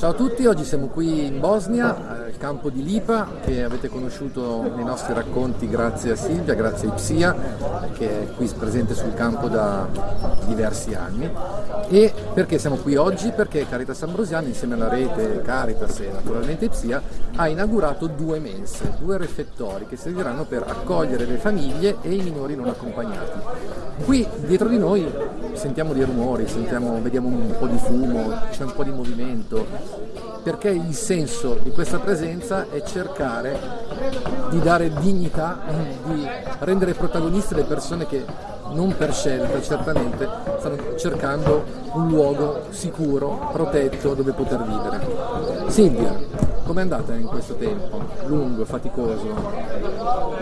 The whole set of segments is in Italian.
Ciao a tutti, oggi siamo qui in Bosnia, al campo di Lipa, che avete conosciuto nei nostri racconti grazie a Silvia, grazie a Ipsia, che è qui presente sul campo da diversi anni. E perché siamo qui oggi? Perché Caritas Ambrosiana, insieme alla rete Caritas e naturalmente Ipsia, ha inaugurato due mense, due refettori che serviranno per accogliere le famiglie e i minori non accompagnati. Qui dietro di noi sentiamo dei rumori, sentiamo, vediamo un po' di fumo, c'è un po' di movimento, perché il senso di questa presenza è cercare di dare dignità, di rendere protagoniste le persone che non per scelta certamente stanno cercando un luogo sicuro, protetto dove poter vivere. Silvia, com'è andata in questo tempo? Lungo, faticoso?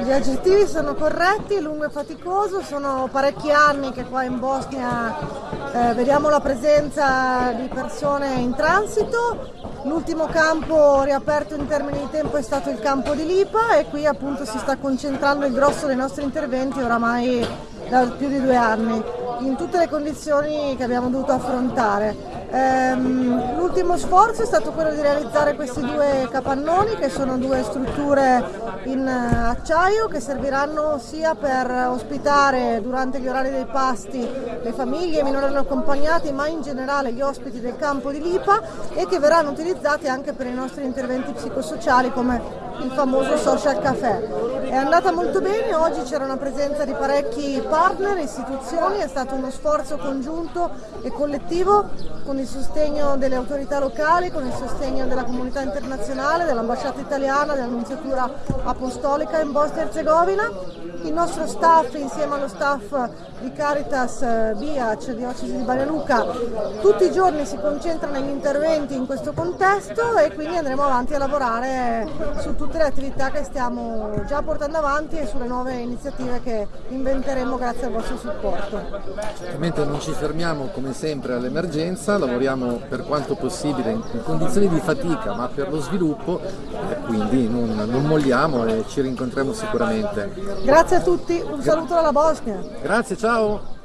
Gli aggettivi sono corretti, lungo e faticoso, sono parecchi anni che qua in Bosnia eh, vediamo la presenza di persone in transito, l'ultimo campo riaperto in termini di tempo è stato il campo di Lipa e qui appunto si sta concentrando il grosso dei nostri interventi oramai da più di due anni in tutte le condizioni che abbiamo dovuto affrontare. Ehm, l'ultimo sforzo è stato quello di realizzare questi due capannoni che sono due strutture in acciaio che serviranno sia per ospitare durante gli orari dei pasti le famiglie, i minori accompagnati ma in generale gli ospiti del campo di Lipa e che verranno utilizzati anche per i nostri interventi psicosociali come il famoso social café. È andata molto bene, oggi c'era una presenza di parecchi partner, istituzioni, è stato uno sforzo congiunto e collettivo con il sostegno delle autorità locali, con il sostegno della comunità internazionale, dell'ambasciata italiana, dell'annunziatura apostolica in Bosnia e Herzegovina. Il nostro staff insieme allo staff di Caritas eh, Biac, Diocesi di Banja Luca, tutti i giorni si concentra negli interventi in questo contesto e quindi andremo avanti a lavorare su tutte le attività che stiamo già portando avanti e sulle nuove iniziative che inventeremo grazie al vostro supporto. Certamente non ci fermiamo come sempre all'emergenza, lavoriamo per quanto possibile in condizioni di fatica ma per lo sviluppo e quindi non, non molliamo e ci rincontriamo sicuramente. Grazie a tutti, un saluto dalla Bosnia. Grazie, ciao!